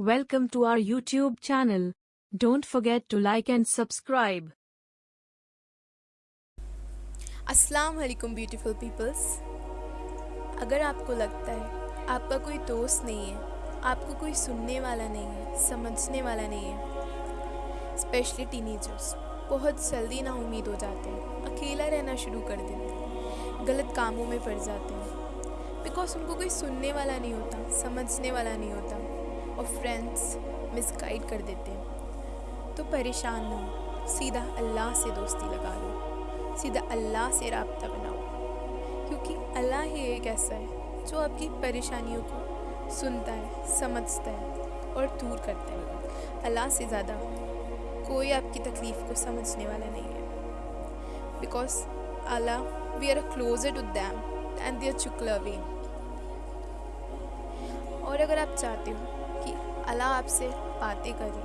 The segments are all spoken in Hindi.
Welcome to our YouTube channel. Don't forget to like and subscribe. अस्सलाम वालेकुम ब्यूटीफुल पीपल्स अगर आपको लगता है आपका कोई दोस्त नहीं है, आपको कोई सुनने वाला नहीं है, समझने वाला नहीं है स्पेशली टीनेजर्स बहुत जल्दी ना उम्मीद हो जाते हैं। अकेला रहना शुरू कर देते हैं। गलत कामों में पड़ जाते हैं। बिकॉज़ उनको कोई सुनने वाला नहीं होता, समझने वाला नहीं होता। और फ्रेंड्स मिसगाइड कर देते हैं। तो परेशान ना हो। सीधा अल्लाह से दोस्ती लगा लो। सीधा अल्लाह से रबता बनाओ। क्योंकि अल्लाह ही एक ऐसा है, जो आपकी परेशानियों को सुनता है, समझता है और दूर करता है। अल्लाह से ज़्यादा कोई आपकी तकलीफ़ को समझने वाला नहीं है। Because Allah we are closer to them and they are चुकलवी और अगर आप चाहते हो अल्लाह आपसे बातें करे।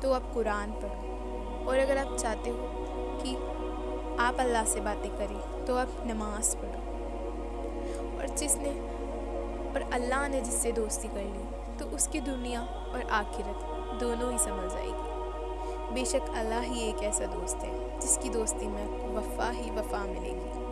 तो आप कुरान पढ़ो। और अगर आप चाहते हो कि आप अल्लाह से बातें करें तो आप नमाज़ पढ़ो। और जिसने और अल्लाह ने जिससे दोस्ती कर ली तो उसकी दुनिया और आखिरत दोनों ही समझ आएगी बेशक अल्लाह ही एक ऐसा दोस्त है, जिसकी दोस्ती में वफ़ा ही वफ़ा मिलेगी।